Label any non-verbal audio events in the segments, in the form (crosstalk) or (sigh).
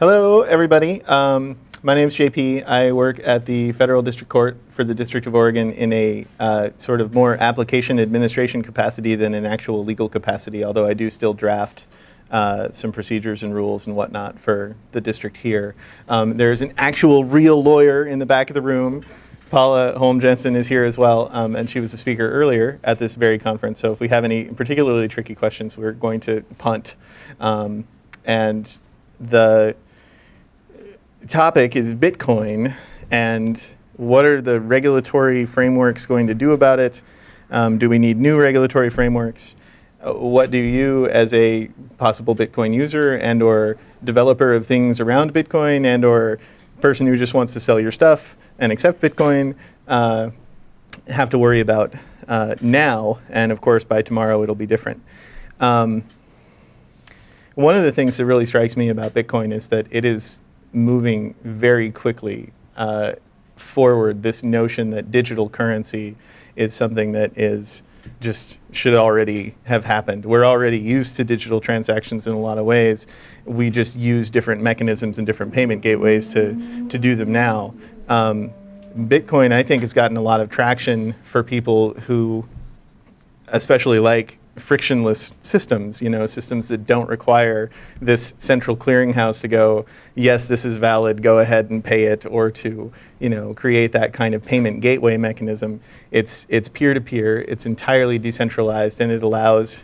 Hello, everybody. Um, my name is JP. I work at the Federal District Court for the District of Oregon in a uh, sort of more application administration capacity than an actual legal capacity, although I do still draft uh, some procedures and rules and whatnot for the district here. Um, there's an actual real lawyer in the back of the room. Paula Holm Jensen is here as well, um, and she was a speaker earlier at this very conference. So if we have any particularly tricky questions, we're going to punt. Um, and the topic is Bitcoin and what are the regulatory frameworks going to do about it? Um, do we need new regulatory frameworks? Uh, what do you as a possible Bitcoin user and or developer of things around Bitcoin and or person who just wants to sell your stuff and accept Bitcoin uh, have to worry about uh, now, and of course by tomorrow it'll be different. Um, one of the things that really strikes me about Bitcoin is that it is moving very quickly uh, forward, this notion that digital currency is something that is just should already have happened. We're already used to digital transactions in a lot of ways. We just use different mechanisms and different payment gateways to, to do them now. Um, Bitcoin, I think, has gotten a lot of traction for people who especially like frictionless systems, you know, systems that don't require this central clearinghouse to go, yes, this is valid, go ahead and pay it, or to, you know, create that kind of payment gateway mechanism. It's it's peer-to-peer, -peer, it's entirely decentralized, and it allows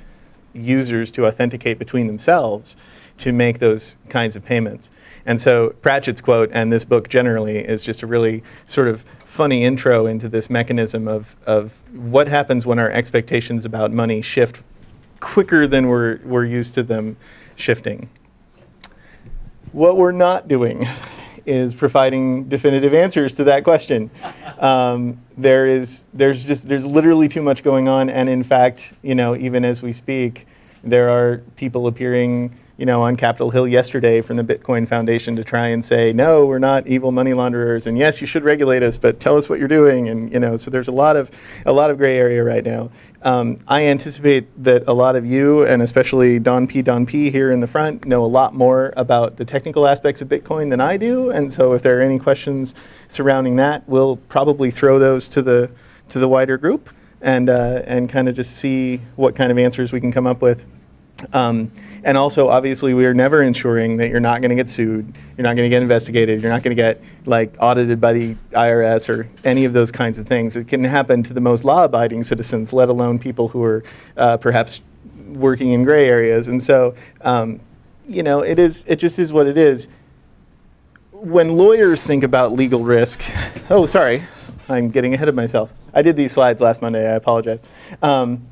users to authenticate between themselves to make those kinds of payments. And so Pratchett's quote and this book generally is just a really sort of funny intro into this mechanism of, of what happens when our expectations about money shift quicker than we're, we're used to them shifting. What we're not doing is providing definitive answers to that question. Um, there is, there's just, there's literally too much going on, and in fact, you know, even as we speak, there are people appearing you know, on Capitol Hill yesterday from the Bitcoin Foundation to try and say, no, we're not evil money launderers, and yes, you should regulate us, but tell us what you're doing, and you know, so there's a lot of a lot of gray area right now. Um, I anticipate that a lot of you, and especially Don P. Don P. here in the front, know a lot more about the technical aspects of Bitcoin than I do, and so if there are any questions surrounding that, we'll probably throw those to the to the wider group and uh, and kind of just see what kind of answers we can come up with. Um, and also, obviously, we are never ensuring that you're not going to get sued, you're not going to get investigated, you're not going to get like audited by the IRS or any of those kinds of things. It can happen to the most law-abiding citizens, let alone people who are uh, perhaps working in gray areas. And so, um, you know, it is. It just is what it is. When lawyers think about legal risk, (laughs) oh, sorry, I'm getting ahead of myself. I did these slides last Monday. I apologize. Um,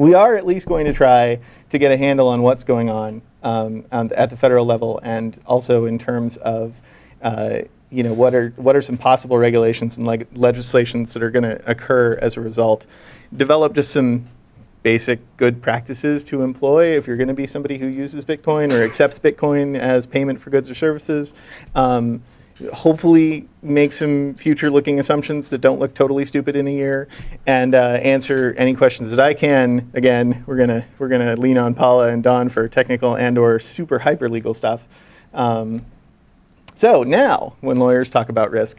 we are at least going to try to get a handle on what's going on um, at the federal level and also in terms of uh, you know, what are, what are some possible regulations and leg legislations that are going to occur as a result. Develop just some basic good practices to employ if you're going to be somebody who uses Bitcoin or accepts Bitcoin as payment for goods or services. Um, hopefully make some future-looking assumptions that don't look totally stupid in a year, and uh, answer any questions that I can. Again, we're gonna we're gonna lean on Paula and Don for technical and/or super hyper legal stuff. Um, so now, when lawyers talk about risk,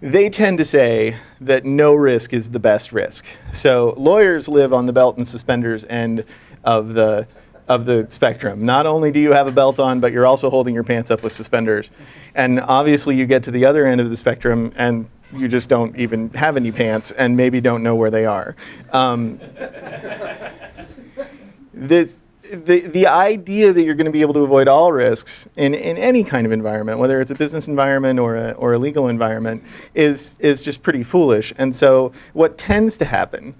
they tend to say that no risk is the best risk. So lawyers live on the belt and suspenders end of the of the spectrum. Not only do you have a belt on, but you're also holding your pants up with suspenders. And obviously you get to the other end of the spectrum and you just don't even have any pants and maybe don't know where they are. Um, (laughs) this, the, the idea that you're going to be able to avoid all risks in, in any kind of environment, whether it's a business environment or a, or a legal environment, is, is just pretty foolish. And so what tends to happen,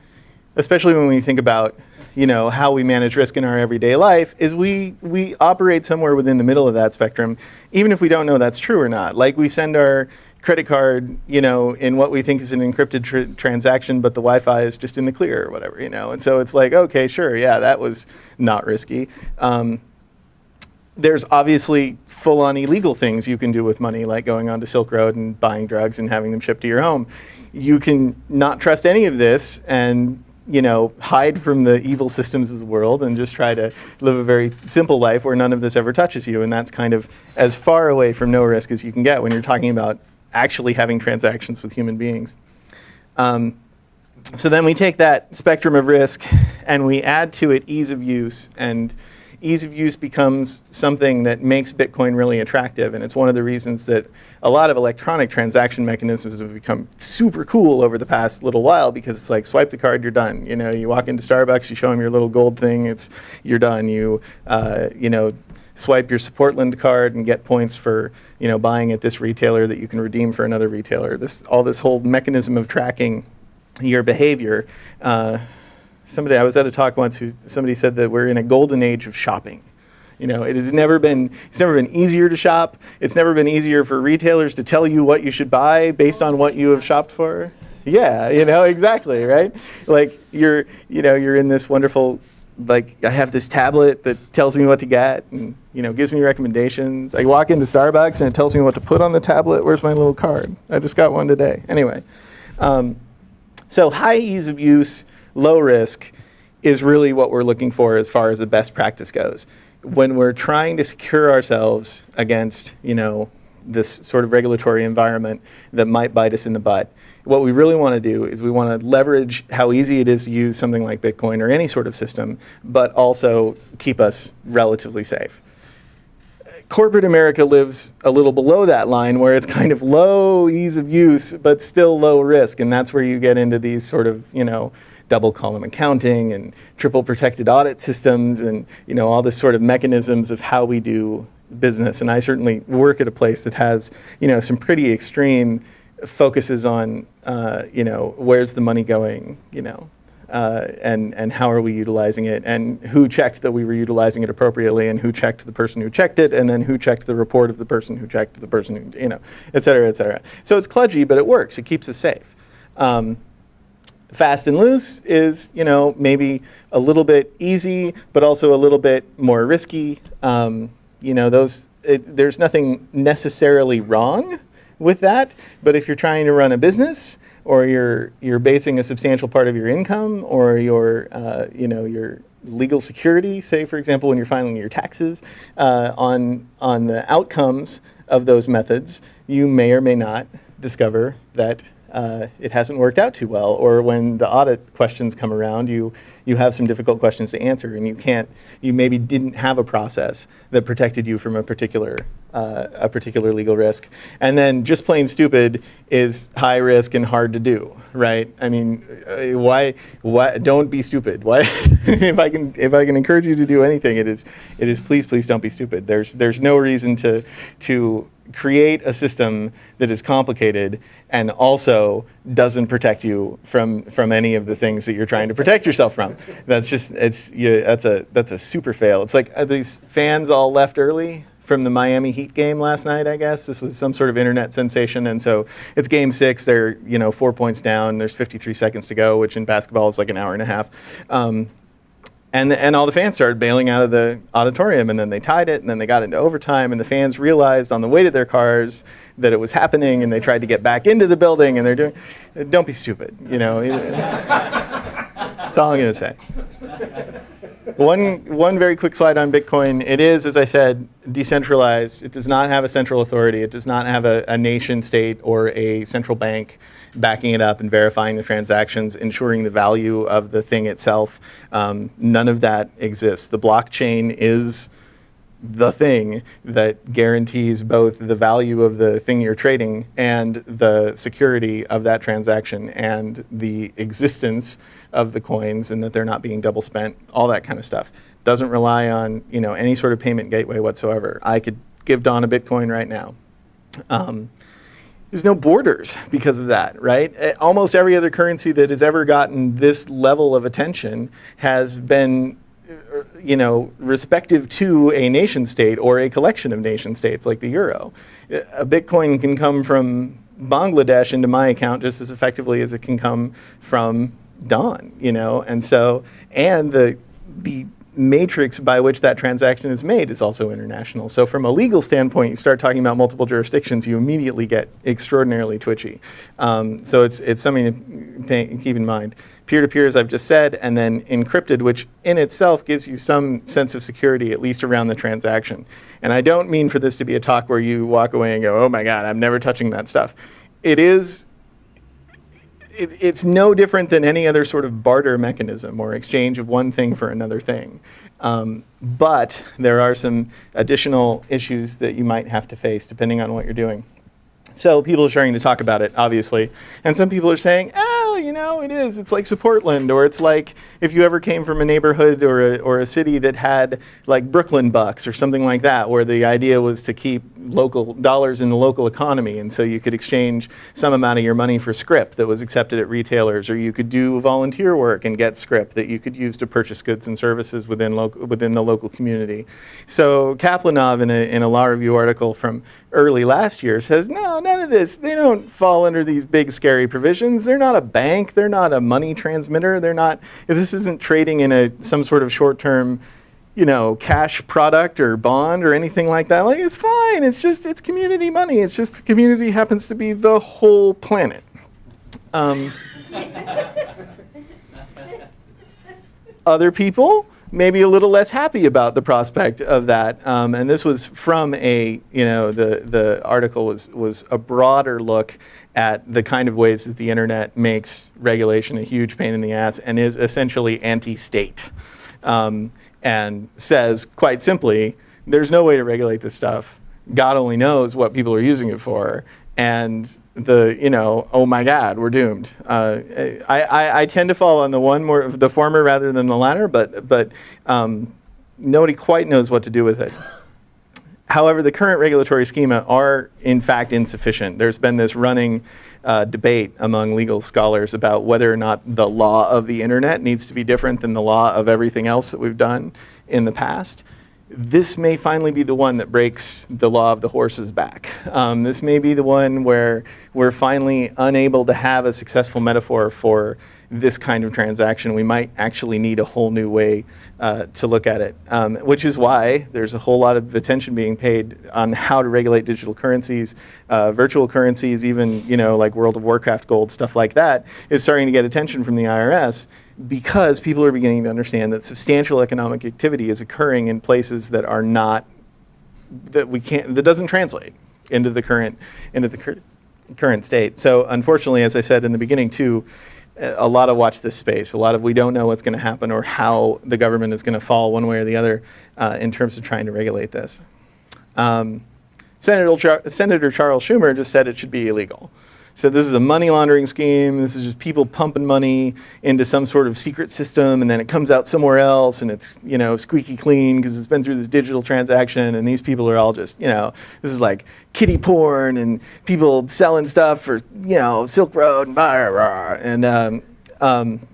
especially when we think about you know, how we manage risk in our everyday life is we, we operate somewhere within the middle of that spectrum, even if we don't know that's true or not. Like we send our credit card, you know, in what we think is an encrypted tr transaction, but the Wi-Fi is just in the clear or whatever, you know. And so it's like, okay, sure, yeah, that was not risky. Um, there's obviously full-on illegal things you can do with money, like going onto Silk Road and buying drugs and having them shipped to your home. You can not trust any of this and you know, hide from the evil systems of the world and just try to live a very simple life where none of this ever touches you. And that's kind of as far away from no risk as you can get when you're talking about actually having transactions with human beings. Um, so then we take that spectrum of risk and we add to it ease of use and ease of use becomes something that makes Bitcoin really attractive. And it's one of the reasons that a lot of electronic transaction mechanisms have become super cool over the past little while because it's like swipe the card, you're done. You know, you walk into Starbucks, you show them your little gold thing, it's you're done. You, uh, you know, swipe your Supportland card and get points for you know buying at this retailer that you can redeem for another retailer. This all this whole mechanism of tracking your behavior. Uh, somebody I was at a talk once who somebody said that we're in a golden age of shopping. You know, it has never been it's never been easier to shop. It's never been easier for retailers to tell you what you should buy based on what you have shopped for. Yeah, you know, exactly, right? Like you're, you know, you're in this wonderful like I have this tablet that tells me what to get and you know gives me recommendations. I walk into Starbucks and it tells me what to put on the tablet. Where's my little card? I just got one today. Anyway, um, so high ease of use low risk is really what we're looking for as far as the best practice goes. When we're trying to secure ourselves against, you know, this sort of regulatory environment that might bite us in the butt, what we really want to do is we want to leverage how easy it is to use something like Bitcoin or any sort of system, but also keep us relatively safe. Corporate America lives a little below that line where it's kind of low ease of use, but still low risk. And that's where you get into these sort of, you know, double column accounting and triple protected audit systems and you know all this sort of mechanisms of how we do business. And I certainly work at a place that has you know some pretty extreme focuses on uh, you know where's the money going, you know, uh, and and how are we utilizing it, and who checked that we were utilizing it appropriately, and who checked the person who checked it, and then who checked the report of the person who checked the person who you know, et cetera, et cetera. So it's kludgy, but it works. It keeps us safe. Um, fast and loose is, you know, maybe a little bit easy, but also a little bit more risky. Um, you know, those, it, there's nothing necessarily wrong with that, but if you're trying to run a business or you're, you're basing a substantial part of your income or your, uh, you know, your legal security, say for example, when you're filing your taxes uh, on, on the outcomes of those methods, you may or may not discover that uh, it hasn't worked out too well, or when the audit questions come around, you you have some difficult questions to answer, and you can't, you maybe didn't have a process that protected you from a particular uh, a particular legal risk, and then just plain stupid is high risk and hard to do, right? I mean, uh, why why don't be stupid? Why (laughs) if I can if I can encourage you to do anything, it is it is please please don't be stupid. There's there's no reason to to create a system that is complicated and also doesn't protect you from from any of the things that you're trying to protect yourself from. That's just it's you, that's a that's a super fail. It's like are these fans all left early from the Miami Heat game last night, I guess. This was some sort of internet sensation. And so it's game six. They're, you know, four points down. There's 53 seconds to go, which in basketball is like an hour and a half. Um, and, the, and all the fans started bailing out of the auditorium, and then they tied it, and then they got into overtime, and the fans realized on the way to their cars that it was happening, and they tried to get back into the building, and they're doing, don't be stupid, you know. (laughs) That's all I'm going to say. One, one very quick slide on Bitcoin. It is, as I said, decentralized. It does not have a central authority. It does not have a, a nation state or a central bank backing it up and verifying the transactions, ensuring the value of the thing itself. Um, none of that exists. The blockchain is the thing that guarantees both the value of the thing you're trading and the security of that transaction and the existence of the coins and that they're not being double spent, all that kind of stuff. Doesn't rely on you know any sort of payment gateway whatsoever. I could give Don a Bitcoin right now. Um, there's no borders because of that, right? Eh, almost every other currency that has ever gotten this level of attention has been er, you know, respective to a nation state or a collection of nation states like the euro. Eh, a Bitcoin can come from Bangladesh into my account just as effectively as it can come from Don, you know, and so, and the, the matrix by which that transaction is made is also international. So from a legal standpoint, you start talking about multiple jurisdictions, you immediately get extraordinarily twitchy. Um, so it's, it's something to pay, keep in mind. Peer-to-peer, as I've just said, and then encrypted, which in itself gives you some sense of security, at least around the transaction. And I don't mean for this to be a talk where you walk away and go, oh my God, I'm never touching that stuff. It is it, it's no different than any other sort of barter mechanism or exchange of one thing for another thing. Um, but there are some additional issues that you might have to face depending on what you're doing. So people are starting to talk about it, obviously. And some people are saying, oh, you know, it is. It's like Supportland, or it's like if you ever came from a neighborhood or a, or a city that had like Brooklyn bucks or something like that, where the idea was to keep local dollars in the local economy. And so you could exchange some amount of your money for script that was accepted at retailers, or you could do volunteer work and get script that you could use to purchase goods and services within, local, within the local community. So Kaplanov, in a, in a law review article from early last year, says, no, none of this. They don't fall under these big scary provisions. They're not a bank. They're not a money transmitter. They're not, if this isn't trading in a, some sort of short-term you know, cash product or bond or anything like that. Like, it's fine. It's just, it's community money. It's just the community happens to be the whole planet. Um, (laughs) other people maybe a little less happy about the prospect of that. Um, and this was from a, you know, the, the article was, was a broader look at the kind of ways that the internet makes regulation a huge pain in the ass and is essentially anti-state. Um, and says quite simply, there's no way to regulate this stuff. God only knows what people are using it for. And the, you know, oh my God, we're doomed. Uh, I, I, I, tend to fall on the one more, the former rather than the latter, but, but um, nobody quite knows what to do with it. However, the current regulatory schema are in fact insufficient. There's been this running uh, debate among legal scholars about whether or not the law of the internet needs to be different than the law of everything else that we've done in the past. This may finally be the one that breaks the law of the horse's back. Um, this may be the one where we're finally unable to have a successful metaphor for this kind of transaction. We might actually need a whole new way uh, to look at it, um, which is why there's a whole lot of attention being paid on how to regulate digital currencies, uh, virtual currencies, even you know like World of Warcraft gold, stuff like that, is starting to get attention from the IRS because people are beginning to understand that substantial economic activity is occurring in places that are not, that we can't, that doesn't translate into the current, into the cur current state. So unfortunately, as I said in the beginning too, a lot of watch this space. A lot of we don't know what's going to happen or how the government is going to fall one way or the other uh, in terms of trying to regulate this. Um, Senator, Char Senator Charles Schumer just said it should be illegal said this is a money laundering scheme. This is just people pumping money into some sort of secret system and then it comes out somewhere else and it's, you know, squeaky clean because it's been through this digital transaction and these people are all just, you know, this is like kiddie porn and people selling stuff for, you know, Silk Road and blah, blah, blah. And um, um,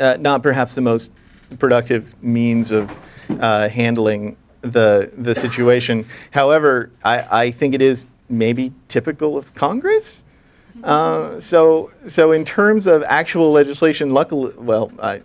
uh, not perhaps the most productive means of uh, handling the, the situation. However, I, I think it is maybe typical of Congress uh, so, so in terms of actual legislation, luckily, well, I,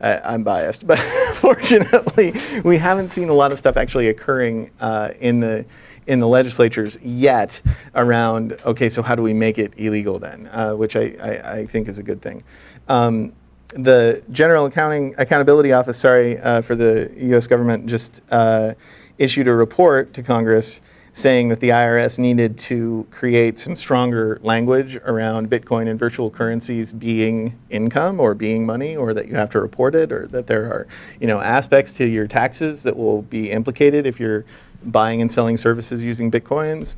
I, am biased, but (laughs) fortunately, we haven't seen a lot of stuff actually occurring uh, in the in the legislatures yet around, okay, so how do we make it illegal then, uh, which I, I, I, think is a good thing. Um, the General Accounting Accountability Office, sorry, uh, for the U.S. government just uh, issued a report to Congress saying that the IRS needed to create some stronger language around Bitcoin and virtual currencies being income or being money or that you have to report it or that there are you know, aspects to your taxes that will be implicated if you're buying and selling services using Bitcoins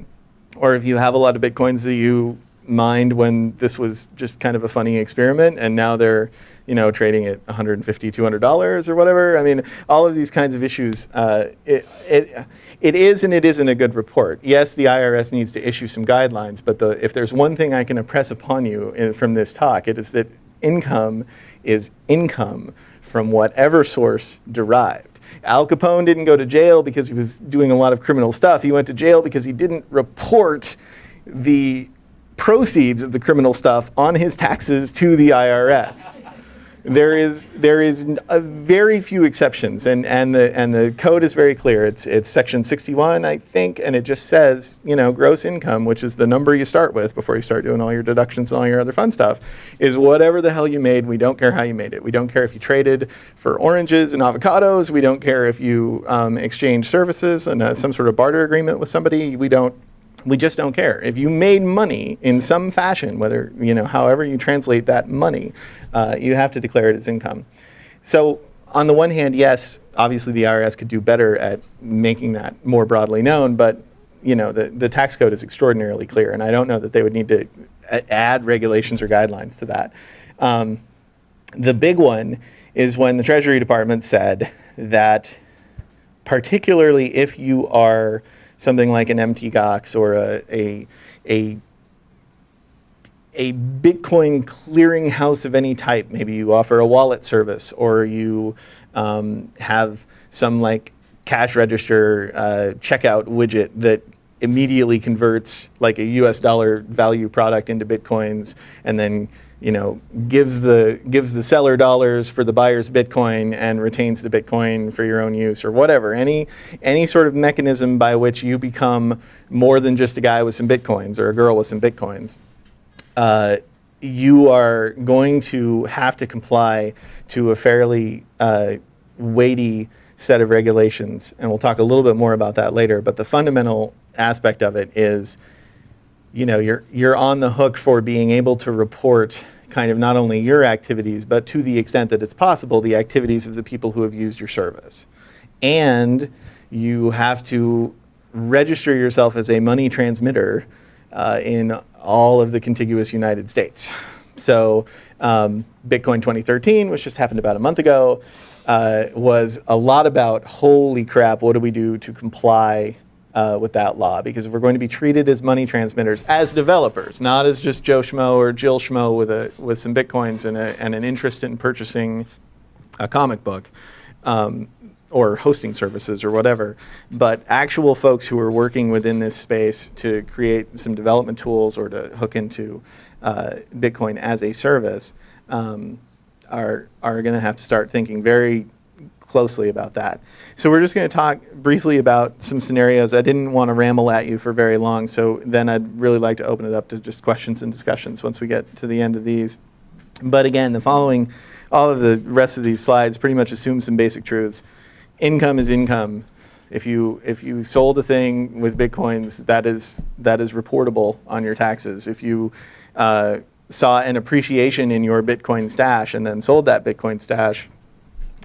or if you have a lot of Bitcoins that you mined when this was just kind of a funny experiment and now they're you know, trading at $150, 200 dollars or whatever. I mean, all of these kinds of issues. Uh, it, it, it is and it isn't a good report. Yes, the IRS needs to issue some guidelines, but the, if there's one thing I can impress upon you in, from this talk, it is that income is income from whatever source derived. Al Capone didn't go to jail because he was doing a lot of criminal stuff. He went to jail because he didn't report the proceeds of the criminal stuff on his taxes to the IRS. There is there is very few exceptions, and and the and the code is very clear. It's it's section 61, I think, and it just says you know gross income, which is the number you start with before you start doing all your deductions and all your other fun stuff, is whatever the hell you made. We don't care how you made it. We don't care if you traded for oranges and avocados. We don't care if you um, exchange services and uh, some sort of barter agreement with somebody. We don't we just don't care. If you made money in some fashion, whether, you know, however you translate that money, uh, you have to declare it as income. So on the one hand, yes, obviously the IRS could do better at making that more broadly known, but you know, the, the tax code is extraordinarily clear, and I don't know that they would need to add regulations or guidelines to that. Um, the big one is when the Treasury Department said that particularly if you are something like an MTGOX or a, a, a, a Bitcoin clearinghouse of any type, maybe you offer a wallet service or you um, have some like cash register uh, checkout widget that immediately converts like a US dollar value product into Bitcoins and then you know, gives the gives the seller dollars for the buyer's Bitcoin and retains the Bitcoin for your own use or whatever. Any any sort of mechanism by which you become more than just a guy with some Bitcoins or a girl with some Bitcoins. Uh, you are going to have to comply to a fairly uh, weighty set of regulations, and we'll talk a little bit more about that later. But the fundamental aspect of it is you know, you're, you're on the hook for being able to report kind of not only your activities, but to the extent that it's possible, the activities of the people who have used your service. And you have to register yourself as a money transmitter uh, in all of the contiguous United States. So um, Bitcoin 2013, which just happened about a month ago, uh, was a lot about, holy crap, what do we do to comply uh, with that law because we're going to be treated as money transmitters, as developers, not as just Joe Schmo or Jill Schmo with, a, with some bitcoins and, a, and an interest in purchasing a comic book um, or hosting services or whatever, but actual folks who are working within this space to create some development tools or to hook into uh, Bitcoin as a service um, are, are going to have to start thinking very closely about that. So we're just going to talk briefly about some scenarios. I didn't want to ramble at you for very long, so then I'd really like to open it up to just questions and discussions once we get to the end of these. But again, the following, all of the rest of these slides pretty much assume some basic truths. Income is income. If you if you sold a thing with bitcoins, that is that is reportable on your taxes. If you uh, saw an appreciation in your Bitcoin stash and then sold that Bitcoin stash,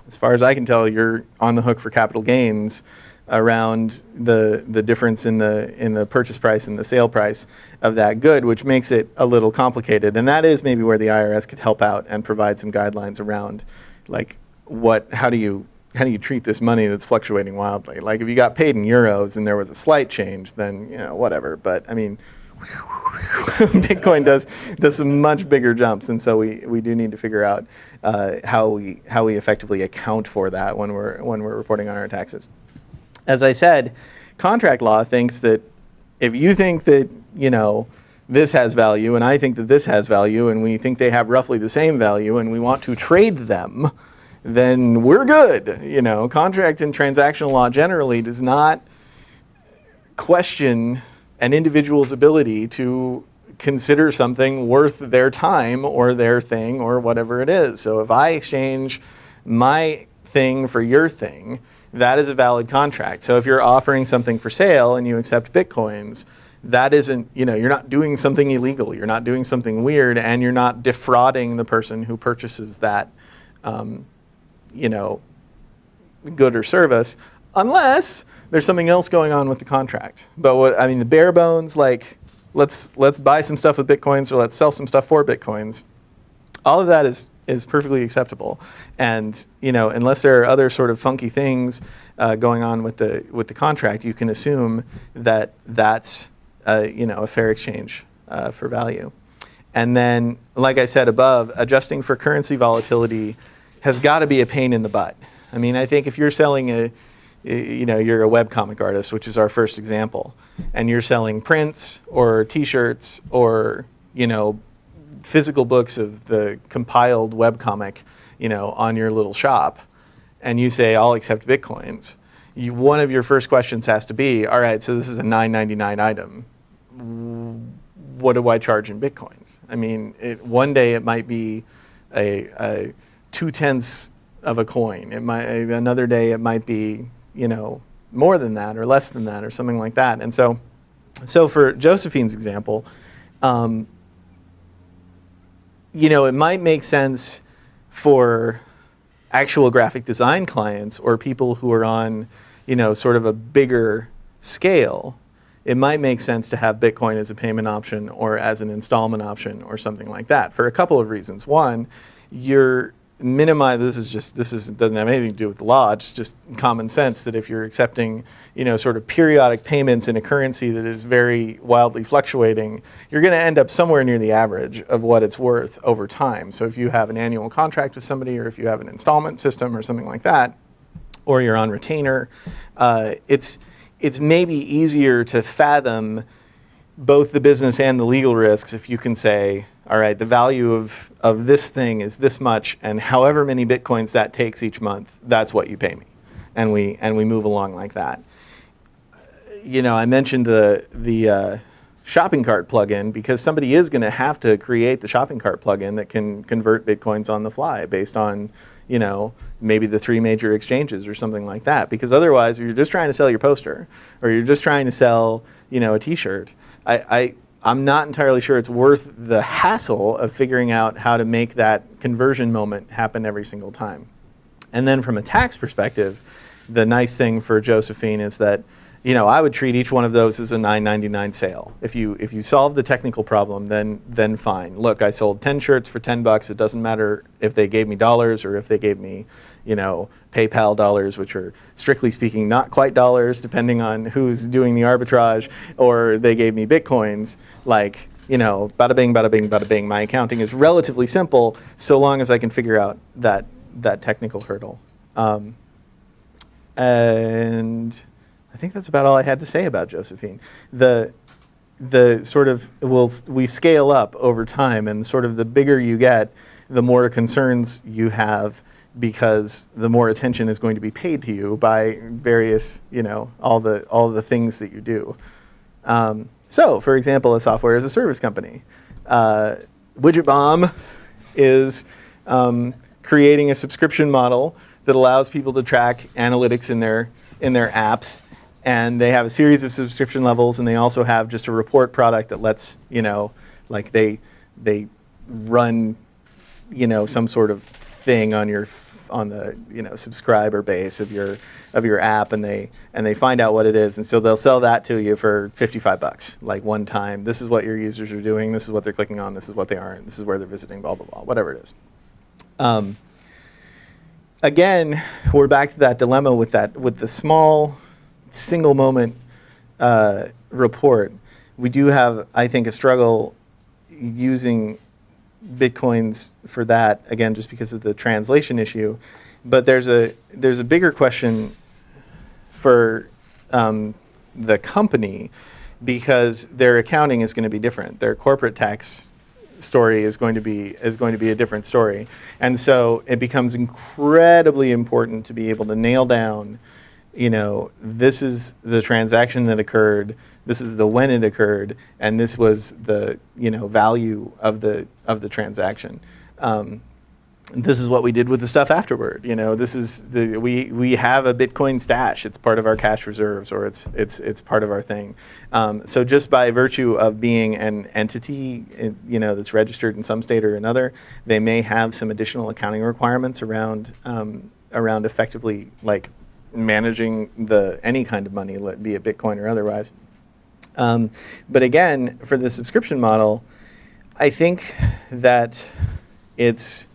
as far as I can tell, you're on the hook for capital gains around the the difference in the in the purchase price and the sale price of that good, which makes it a little complicated. And that is maybe where the IRS could help out and provide some guidelines around, like what how do you how do you treat this money that's fluctuating wildly? Like if you got paid in euros and there was a slight change, then you know whatever. But I mean. (laughs) Bitcoin does does some much bigger jumps, and so we, we do need to figure out uh, how we how we effectively account for that when we're when we're reporting on our taxes. As I said, contract law thinks that if you think that you know this has value and I think that this has value and we think they have roughly the same value and we want to trade them, then we're good. You know, contract and transactional law generally does not question an individual's ability to consider something worth their time or their thing or whatever it is. So if I exchange my thing for your thing, that is a valid contract. So if you're offering something for sale and you accept bitcoins, that isn't, you know, you're not doing something illegal, you're not doing something weird, and you're not defrauding the person who purchases that, um, you know, good or service, unless there's something else going on with the contract. But what I mean, the bare bones, like let's let's buy some stuff with bitcoins or let's sell some stuff for bitcoins. All of that is is perfectly acceptable, and you know unless there are other sort of funky things uh, going on with the with the contract, you can assume that that's uh, you know a fair exchange uh, for value. And then, like I said above, adjusting for currency volatility has got to be a pain in the butt. I mean, I think if you're selling a you know, you're a web comic artist, which is our first example, and you're selling prints or T-shirts or you know, physical books of the compiled web comic, you know, on your little shop, and you say, I'll accept Bitcoins, you, one of your first questions has to be, all right, so this is a 999 item. What do I charge in Bitcoins? I mean, it, one day it might be a, a two tenths of a coin. It might, another day it might be, you know, more than that or less than that or something like that. And so, so for Josephine's example, um, you know, it might make sense for actual graphic design clients or people who are on, you know, sort of a bigger scale. It might make sense to have Bitcoin as a payment option or as an installment option or something like that for a couple of reasons. One, you're minimize this is just this is doesn't have anything to do with the law it's just common sense that if you're accepting you know sort of periodic payments in a currency that is very wildly fluctuating you're going to end up somewhere near the average of what it's worth over time. So if you have an annual contract with somebody or if you have an installment system or something like that or you're on retainer uh, it's it's maybe easier to fathom both the business and the legal risks if you can say all right, the value of, of this thing is this much, and however many bitcoins that takes each month, that's what you pay me. And we, and we move along like that. You know, I mentioned the, the uh, shopping cart plugin because somebody is going to have to create the shopping cart plugin that can convert bitcoins on the fly based on, you know, maybe the three major exchanges or something like that. Because otherwise, you're just trying to sell your poster or you're just trying to sell, you know, a T-shirt, I, I I'm not entirely sure it's worth the hassle of figuring out how to make that conversion moment happen every single time. And then from a tax perspective, the nice thing for Josephine is that you know, I would treat each one of those as a 9.99 sale. If you if you solve the technical problem, then then fine. Look, I sold 10 shirts for 10 bucks. It doesn't matter if they gave me dollars or if they gave me, you know, PayPal dollars, which are strictly speaking not quite dollars, depending on who's doing the arbitrage, or they gave me bitcoins. Like, you know, bada bing, bada bing, bada bing. My accounting is relatively simple, so long as I can figure out that that technical hurdle. Um, and I think that's about all I had to say about Josephine. The the sort of will we scale up over time, and sort of the bigger you get, the more concerns you have because the more attention is going to be paid to you by various, you know, all the all the things that you do. Um, so, for example, a software as a service company. Uh, Widget Bomb is um, creating a subscription model that allows people to track analytics in their in their apps, and they have a series of subscription levels, and they also have just a report product that lets you know, like they they run, you know, some sort of thing on your on the you know subscriber base of your of your app and they and they find out what it is. And so they'll sell that to you for 55 bucks like one time. This is what your users are doing. This is what they're clicking on. This is what they aren't. This is where they're visiting blah blah blah whatever it is. Um, again we're back to that dilemma with that with the small single moment uh, report. We do have I think a struggle using bitcoins for that again just because of the translation issue. But there's a there's a bigger question for um, the company because their accounting is going to be different. Their corporate tax story is going to be is going to be a different story. And so it becomes incredibly important to be able to nail down you know this is the transaction that occurred this is the when it occurred, and this was the you know value of the of the transaction. Um, this is what we did with the stuff afterward. You know, this is the we we have a Bitcoin stash. It's part of our cash reserves, or it's it's it's part of our thing. Um, so just by virtue of being an entity, you know, that's registered in some state or another, they may have some additional accounting requirements around um, around effectively like managing the any kind of money, be it Bitcoin or otherwise. Um, but again, for the subscription model, I think that it's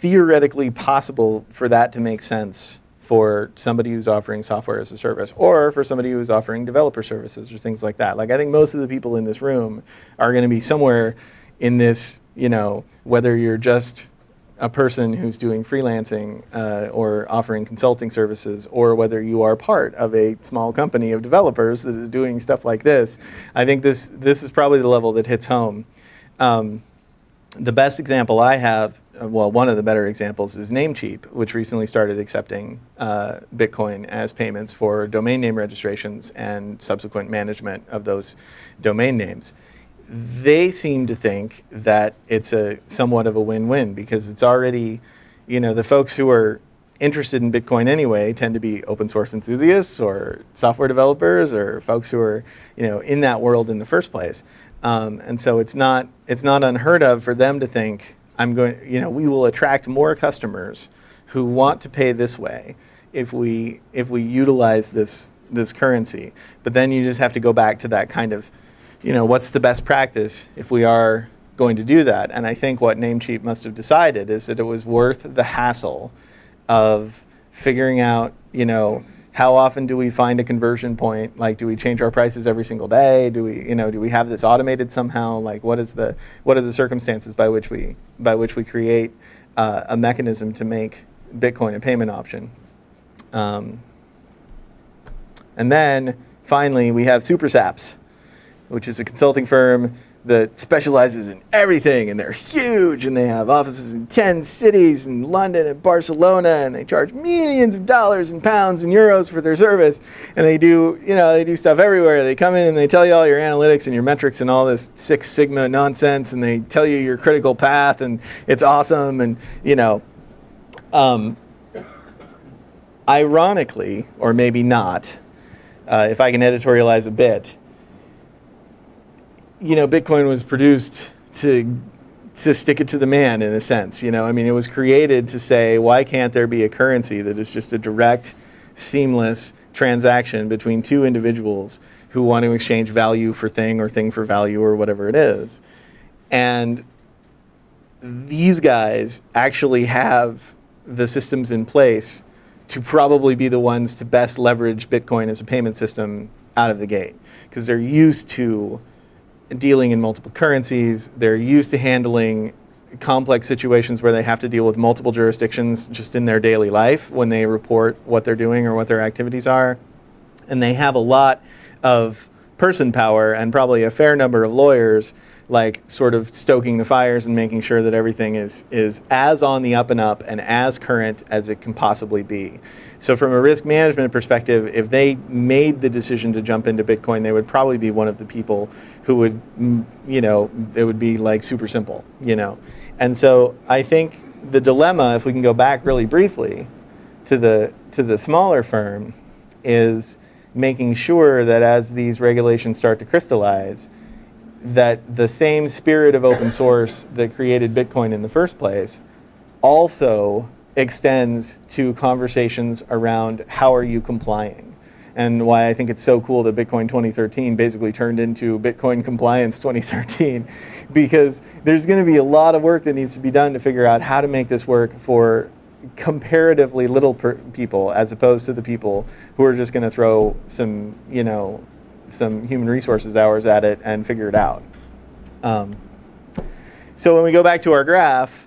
theoretically possible for that to make sense for somebody who's offering software as a service or for somebody who's offering developer services or things like that. Like I think most of the people in this room are going to be somewhere in this, you know, whether you're just a person who's doing freelancing uh, or offering consulting services, or whether you are part of a small company of developers that is doing stuff like this, I think this, this is probably the level that hits home. Um, the best example I have uh, well, one of the better examples is Namecheap, which recently started accepting uh, Bitcoin as payments for domain name registrations and subsequent management of those domain names. They seem to think that it's a somewhat of a win-win because it's already, you know, the folks who are interested in Bitcoin anyway tend to be open source enthusiasts or software developers or folks who are, you know, in that world in the first place. Um, and so it's not, it's not unheard of for them to think, I'm going, you know, we will attract more customers who want to pay this way if we, if we utilize this, this currency. But then you just have to go back to that kind of, you know, what's the best practice if we are going to do that? And I think what Namecheap must have decided is that it was worth the hassle of figuring out, you know, how often do we find a conversion point? Like, do we change our prices every single day? Do we, you know, do we have this automated somehow? Like, what is the, what are the circumstances by which we, by which we create uh, a mechanism to make Bitcoin a payment option? Um, and then finally, we have SuperSaps, which is a consulting firm that specializes in everything and they're huge and they have offices in 10 cities in London and Barcelona and they charge millions of dollars and pounds and euros for their service. And they do you know they do stuff everywhere. They come in and they tell you all your analytics and your metrics and all this six sigma nonsense and they tell you your critical path and it's awesome and you know um, ironically or maybe not uh, if I can editorialize a bit you know, Bitcoin was produced to to stick it to the man in a sense. You know, I mean, it was created to say, why can't there be a currency that is just a direct, seamless transaction between two individuals who want to exchange value for thing or thing for value or whatever it is. And these guys actually have the systems in place to probably be the ones to best leverage Bitcoin as a payment system out of the gate because they're used to dealing in multiple currencies. They're used to handling complex situations where they have to deal with multiple jurisdictions just in their daily life when they report what they're doing or what their activities are. And they have a lot of person power and probably a fair number of lawyers like sort of stoking the fires and making sure that everything is, is as on the up and up and as current as it can possibly be. So from a risk management perspective, if they made the decision to jump into Bitcoin, they would probably be one of the people who would, you know, it would be like super simple, you know. And so I think the dilemma, if we can go back really briefly to the, to the smaller firm, is making sure that as these regulations start to crystallize, that the same spirit of open source that created Bitcoin in the first place also extends to conversations around how are you complying. And why I think it's so cool that Bitcoin 2013 basically turned into Bitcoin Compliance 2013 (laughs) because there's going to be a lot of work that needs to be done to figure out how to make this work for comparatively little people as opposed to the people who are just going to throw some, you know, some human resources hours at it and figure it out. Um, so when we go back to our graph,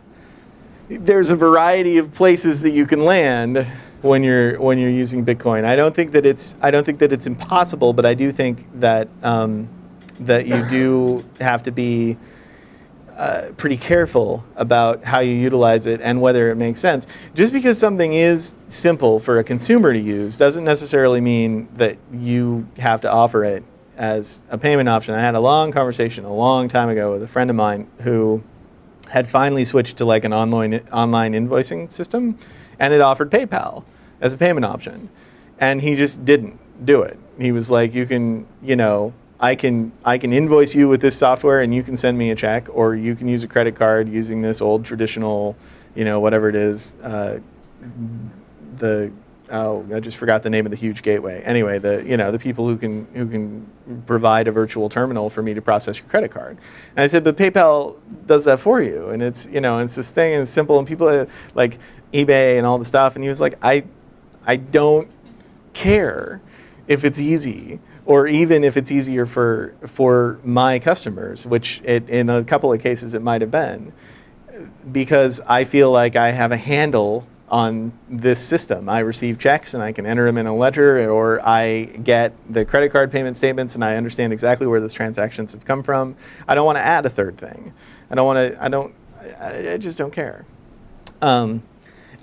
there's a variety of places that you can land when you're when you're using Bitcoin. I don't think that it's I don't think that it's impossible, but I do think that um, that you do have to be uh, pretty careful about how you utilize it and whether it makes sense. Just because something is simple for a consumer to use doesn't necessarily mean that you have to offer it as a payment option. I had a long conversation a long time ago with a friend of mine who had finally switched to like an online, online invoicing system and it offered PayPal as a payment option. And he just didn't do it. He was like, you can, you know, I can, I can invoice you with this software and you can send me a check, or you can use a credit card using this old traditional, you know, whatever it is, uh, the, oh, I just forgot the name of the huge gateway. Anyway, the, you know, the people who can, who can provide a virtual terminal for me to process your credit card. And I said, but PayPal does that for you. And it's, you know, it's this thing and it's simple and people uh, like eBay and all the stuff. And he was like, I, I don't care if it's easy or even if it's easier for, for my customers, which it, in a couple of cases it might have been, because I feel like I have a handle on this system. I receive checks and I can enter them in a ledger or I get the credit card payment statements and I understand exactly where those transactions have come from. I don't want to add a third thing. I don't want to, I don't, I, I just don't care. Um,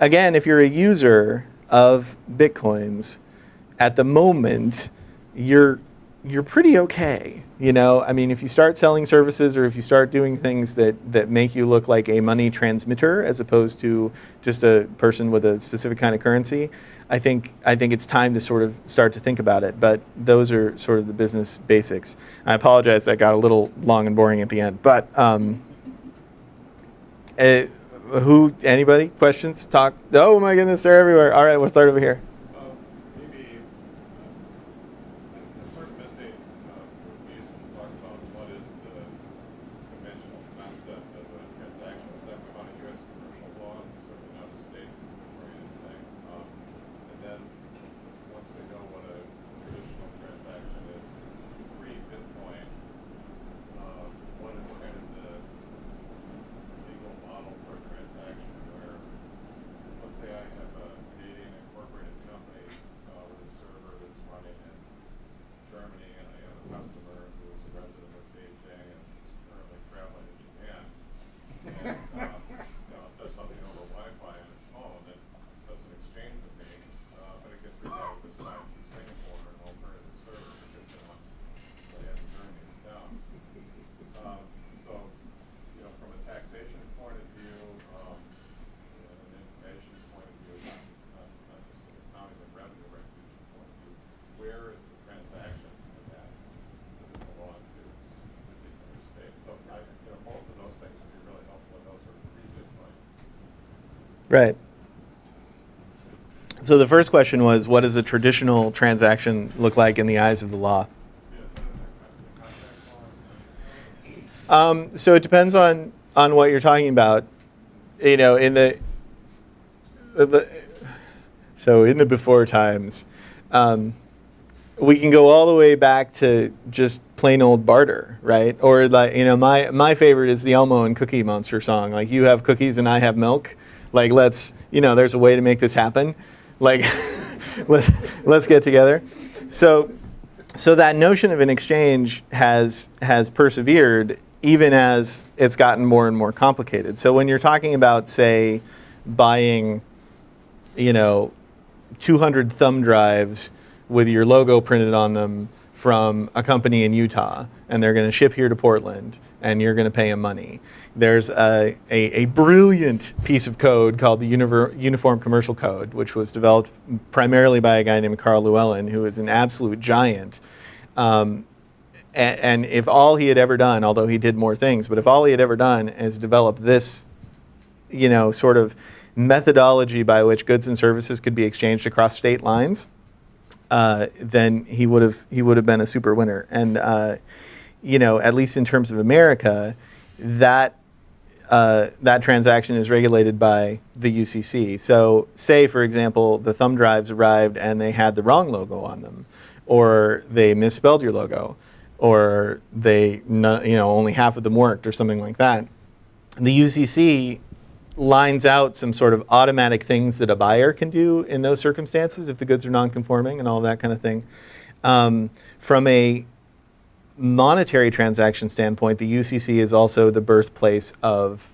again, if you're a user of Bitcoins, at the moment, you're you're pretty okay. You know, I mean, if you start selling services or if you start doing things that, that make you look like a money transmitter as opposed to just a person with a specific kind of currency, I think, I think it's time to sort of start to think about it. But those are sort of the business basics. I apologize, that got a little long and boring at the end. But um, uh, who, anybody, questions, talk? Oh my goodness, they're everywhere. All right, we'll start over here. Right. So the first question was, what does a traditional transaction look like in the eyes of the law? Um, so it depends on on what you're talking about. You know, in the, the so in the before times, um, we can go all the way back to just plain old barter, right? Or like you know, my my favorite is the Elmo and Cookie Monster song. Like you have cookies and I have milk like, let's, you know, there's a way to make this happen. Like, (laughs) let's, let's get together. So, so that notion of an exchange has, has persevered even as it's gotten more and more complicated. So when you're talking about, say, buying, you know, 200 thumb drives with your logo printed on them from a company in Utah, and they're going to ship here to Portland, and you're going to pay him money there's a, a, a, brilliant piece of code called the Uniform Commercial Code, which was developed primarily by a guy named Karl Llewellyn, who is an absolute giant. Um, and, and, if all he had ever done, although he did more things, but if all he had ever done is develop this, you know, sort of methodology by which goods and services could be exchanged across state lines, uh, then he would have he would have been a super winner. And uh, you know, at least in terms of America, that uh, that transaction is regulated by the UCC. So say, for example, the thumb drives arrived and they had the wrong logo on them, or they misspelled your logo, or they, you know, only half of them worked or something like that. The UCC lines out some sort of automatic things that a buyer can do in those circumstances if the goods are non-conforming and all that kind of thing. Um, from a monetary transaction standpoint, the UCC is also the birthplace of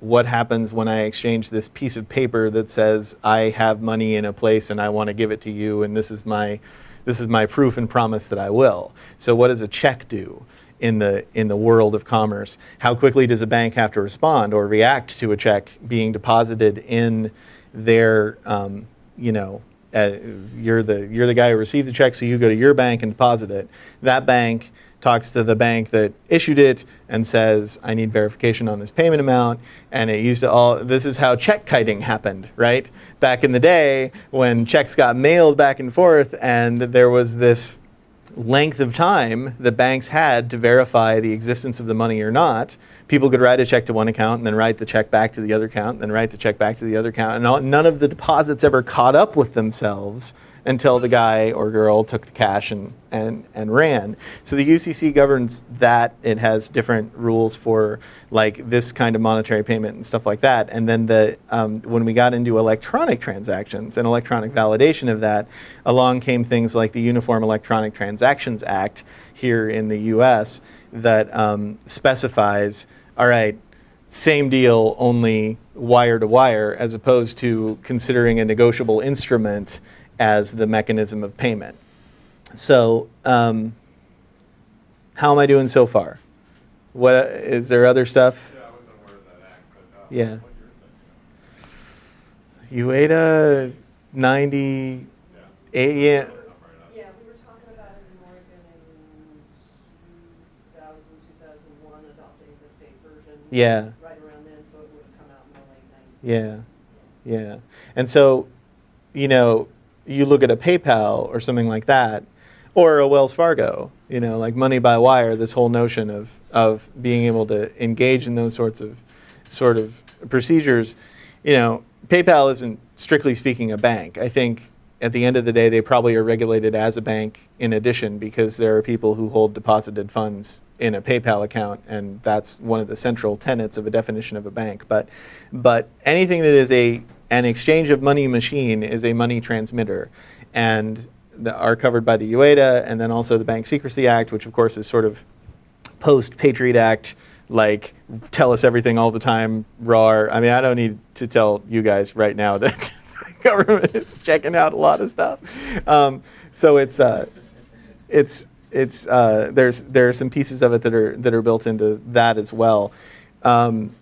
what happens when I exchange this piece of paper that says I have money in a place and I want to give it to you and this is my this is my proof and promise that I will. So what does a check do in the in the world of commerce? How quickly does a bank have to respond or react to a check being deposited in their um, you know uh, you're the you're the guy who received the check so you go to your bank and deposit it. That bank talks to the bank that issued it and says, I need verification on this payment amount. And it used to all, this is how check kiting happened, right? Back in the day when checks got mailed back and forth and there was this length of time the banks had to verify the existence of the money or not, people could write a check to one account and then write the check back to the other account and then write the check back to the other account. And all, none of the deposits ever caught up with themselves until the guy or girl took the cash and, and, and ran. So the UCC governs that. It has different rules for like this kind of monetary payment and stuff like that. And then the, um, when we got into electronic transactions and electronic validation of that, along came things like the Uniform Electronic Transactions Act here in the US that um, specifies, all right, same deal, only wire to wire, as opposed to considering a negotiable instrument as the mechanism of payment. So, um, how am I doing so far? What is there other stuff? Yeah, I wasn't aware of that act, but. uh, Yeah. what you're thinking UETA 98, of. yeah, Yeah. Not right enough. Yeah, we were talking about in Oregon in 2000, 2001, adopting the state version. Yeah. Right around then, so it would have come out in the late 90s. yeah, yeah. And so, you know, you look at a PayPal or something like that, or a Wells Fargo, you know, like money by wire, this whole notion of, of being able to engage in those sorts of sort of procedures, you know, PayPal isn't strictly speaking a bank. I think at the end of the day, they probably are regulated as a bank in addition because there are people who hold deposited funds in a PayPal account, and that's one of the central tenets of a definition of a bank. But, but anything that is a an exchange of money machine is a money transmitter, and are covered by the UETA, and then also the Bank Secrecy Act, which of course is sort of post Patriot Act, like tell us everything all the time, raw. I mean, I don't need to tell you guys right now that (laughs) the government is checking out a lot of stuff. Um, so it's uh, it's it's uh, there's there are some pieces of it that are that are built into that as well. Um,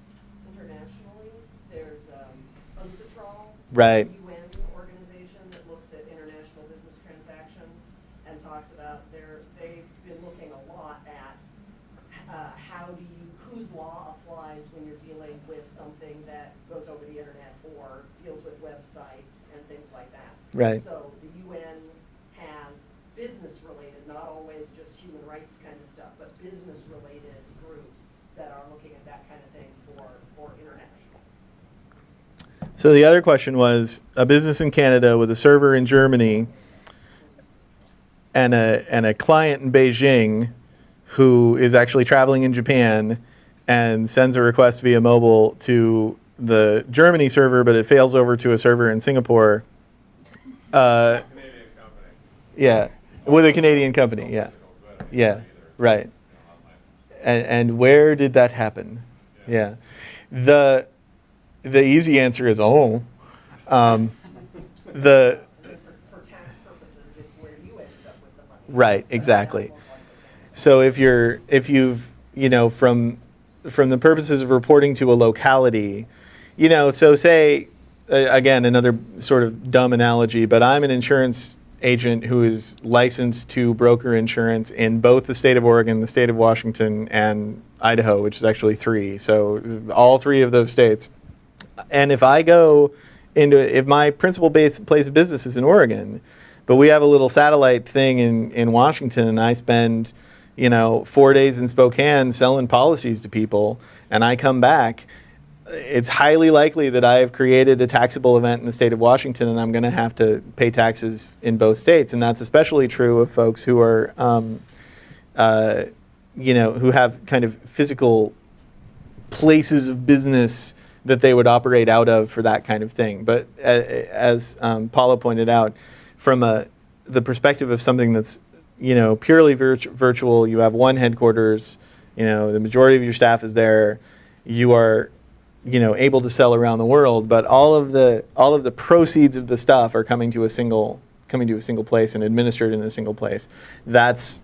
Internationally, there's um, UNCITRAL. Right. UN organization that looks at international business transactions and talks about their, they've been looking a lot at uh, how do you, whose law applies when you're dealing with something that goes over the internet or deals with websites and things like that. Right. So the UN has business-related, not always just human rights kind of stuff, but business-related groups that are looking at that kind of thing for, for international. So the other question was a business in Canada with a server in Germany and a and a client in Beijing who is actually traveling in Japan and sends a request via mobile to the Germany server, but it fails over to a server in Singapore. Uh, yeah, with a Canadian company. Yeah, yeah, right. And, and where did that happen? Yeah, the the easy answer is oh, um, the. Right, exactly. So if you're if you've you know from from the purposes of reporting to a locality, you know, so say uh, again another sort of dumb analogy, but I'm an insurance agent who is licensed to broker insurance in both the state of Oregon, the state of Washington, and Idaho, which is actually three. So all three of those states. And if I go into if my principal base place of business is in Oregon, but we have a little satellite thing in, in Washington, and I spend, you know, four days in Spokane selling policies to people, and I come back, it's highly likely that I have created a taxable event in the state of Washington, and I'm going to have to pay taxes in both states, and that's especially true of folks who are, um, uh, you know, who have kind of physical places of business that they would operate out of for that kind of thing. But uh, as um, Paula pointed out, from a the perspective of something that's you know purely virt- virtual, you have one headquarters. You know, the majority of your staff is there. You are you know able to sell around the world, but all of the all of the proceeds of the stuff are coming to a single coming to a single place and administered in a single place. That's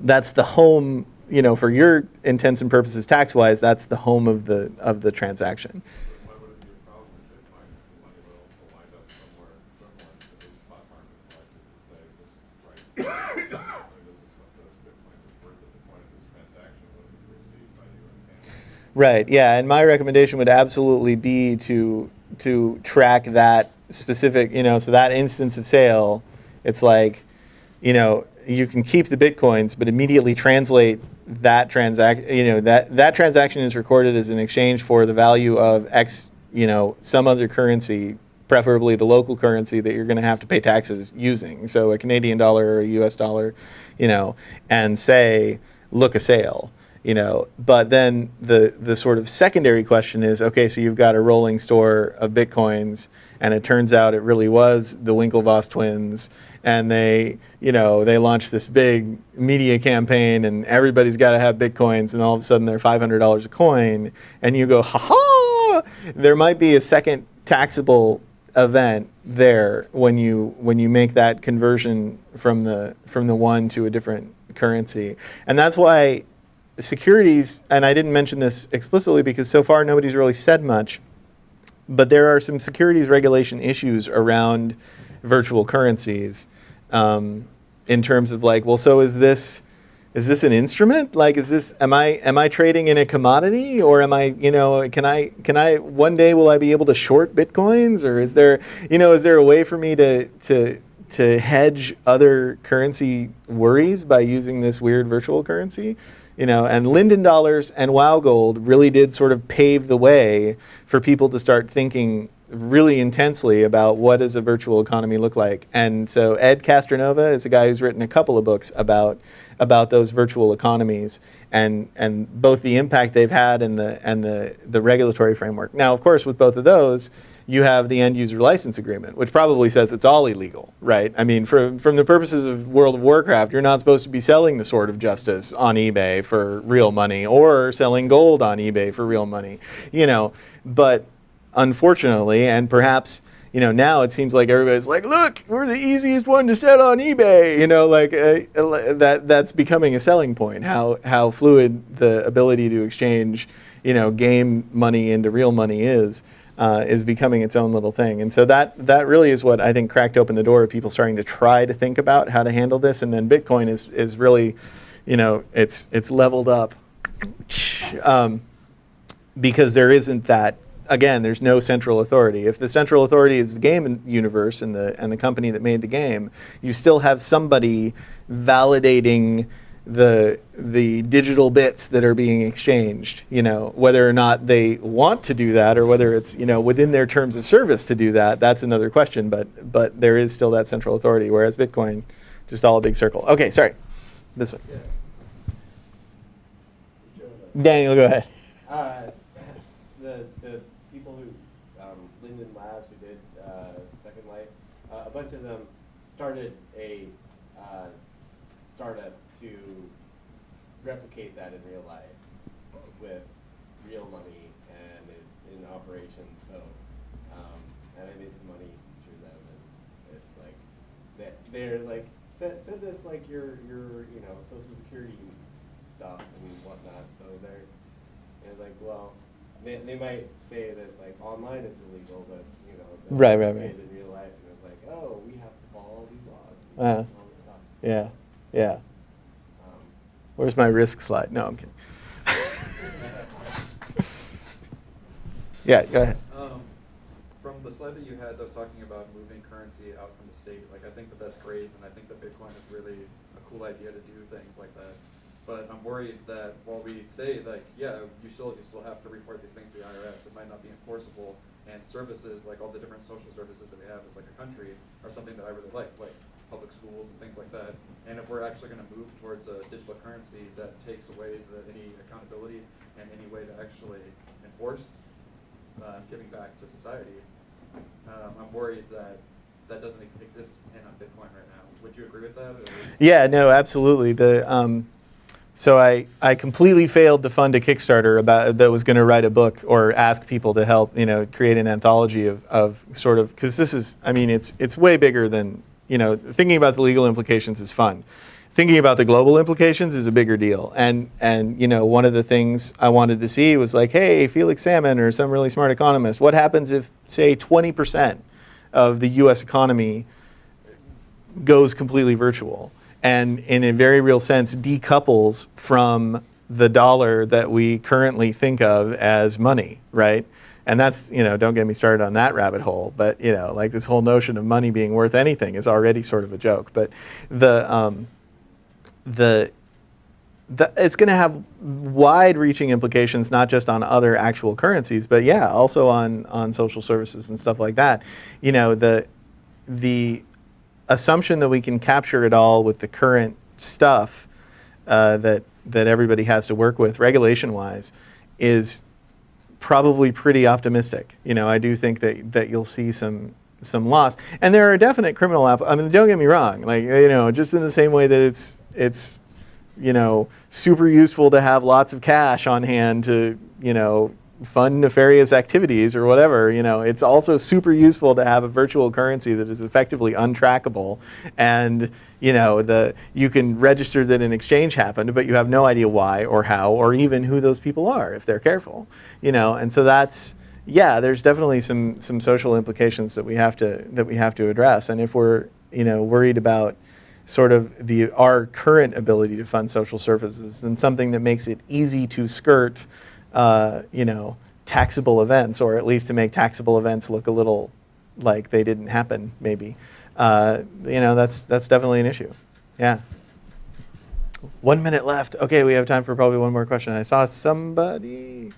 that's the home you know for your intents and purposes tax wise that's the home of the of the transaction. Right yeah and my recommendation would absolutely be to to track that specific you know so that instance of sale it's like you know you can keep the bitcoins but immediately translate that transact you know that that transaction is recorded as an exchange for the value of x you know some other currency preferably the local currency that you're going to have to pay taxes using. So a canadian dollar or a us dollar you know and say look a sale you know. But then the the sort of secondary question is okay so you've got a rolling store of bitcoins and it turns out it really was the winklevoss twins and they, you know, they launch this big media campaign, and everybody's got to have bitcoins, and all of a sudden they're five hundred dollars a coin, and you go, ha ha! There might be a second taxable event there when you when you make that conversion from the from the one to a different currency, and that's why securities. And I didn't mention this explicitly because so far nobody's really said much, but there are some securities regulation issues around virtual currencies um, in terms of like, well, so is this is this an instrument? Like, is this am I am I trading in a commodity, or am I you know can I can I one day will I be able to short bitcoins, or is there you know is there a way for me to to to hedge other currency worries by using this weird virtual currency? You know, and Linden dollars and Wow Gold really did sort of pave the way for people to start thinking really intensely about what does a virtual economy look like. And so Ed Castronova is a guy who's written a couple of books about about those virtual economies and and both the impact they've had and the and the the regulatory framework. Now, of course, with both of those, you have the end user license agreement, which probably says it's all illegal, right? I mean, from from the purposes of World of Warcraft, you're not supposed to be selling the Sword of Justice on eBay for real money or selling gold on eBay for real money, you know. But unfortunately, and perhaps you know now it seems like everybody's like, look, we're the easiest one to sell on eBay. You know, like uh, that that's becoming a selling point. How how fluid the ability to exchange, you know, game money into real money is. Uh, is becoming its own little thing, and so that that really is what I think cracked open the door of people starting to try to think about how to handle this. And then Bitcoin is is really, you know, it's it's leveled up um, because there isn't that again, there's no central authority. If the central authority is the game universe and the and the company that made the game, you still have somebody validating the the digital bits that are being exchanged. You know, whether or not they want to do that or whether it's you know within their terms of service to do that, that's another question. But but there is still that central authority. Whereas Bitcoin, just all a big circle. Okay, sorry, this one. Daniel, go ahead. Uh, the the people who um, Linden Labs who did uh, Second Life, uh, a bunch of them started a uh, startup to replicate that in real life with real money and is in operation. So um, and I made some money through them, and it's like that they're like send, send us like your your you know social security stuff and whatnot. So they're and it's like well they, they might say that like online it's illegal, but you know Right, right, right. in real life, and it's like oh we have to follow all these stuff. Yeah, yeah. Where's my risk slide? No, I'm kidding. (laughs) yeah, go ahead. Um, from the slide that you had that was talking about moving currency out from the state, like I think that that's great, and I think that Bitcoin is really a cool idea to do things like that. But I'm worried that while we say like, yeah, you still you still have to report these things to the IRS, it might not be enforceable. And services like all the different social services that we have as like a country are something that I really like, like public schools and things like that. And if we're actually going to move towards a digital currency that takes away the, any accountability and any way to actually enforce uh, giving back to society, um, I'm worried that that doesn't exist in on Bitcoin right now. Would you agree with that? Or? Yeah, no, absolutely. The um, so I, I completely failed to fund a Kickstarter about that was going to write a book or ask people to help you know create an anthology of, of sort of because this is I mean it's it's way bigger than you know thinking about the legal implications is fun. Thinking about the global implications is a bigger deal. And and you know one of the things I wanted to see was like, hey, Felix Salmon or some really smart economist, what happens if say 20% of the U.S. economy goes completely virtual and in a very real sense decouples from the dollar that we currently think of as money, right? And that's, you know, don't get me started on that rabbit hole, but, you know, like this whole notion of money being worth anything is already sort of a joke. But the, um, the, the, it's going to have wide-reaching implications, not just on other actual currencies, but yeah, also on on social services and stuff like that. You know, the the assumption that we can capture it all with the current stuff uh, that that everybody has to work with, regulation-wise, is probably pretty optimistic. You know, I do think that that you'll see some some loss. And there are definite criminal app. I mean, don't get me wrong. Like you know, just in the same way that it's it's you know super useful to have lots of cash on hand to you know fund nefarious activities or whatever. You know, it's also super useful to have a virtual currency that is effectively untrackable, and you know the you can register that an exchange happened, but you have no idea why or how or even who those people are if they're careful. You know, and so that's yeah, there's definitely some some social implications that we have to that we have to address. And if we're you know worried about sort of the our current ability to fund social services, and something that makes it easy to skirt uh, you know taxable events, or at least to make taxable events look a little like they didn't happen, maybe. Uh, you know that's that's definitely an issue. Yeah. One minute left. Okay, we have time for probably one more question. I saw somebody.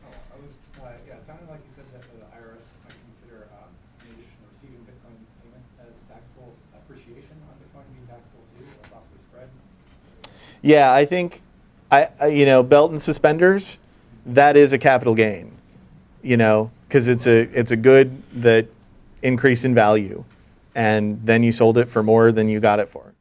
Uh, yeah, it sounded like you said that the IRS might consider, in addition to receiving Bitcoin payment as taxable appreciation on Bitcoin being taxable too, or possibly spread. Yeah, I think, I, I you know, belt and suspenders, that is a capital gain, you know, because it's a it's a good that increased in value, and then you sold it for more than you got it for.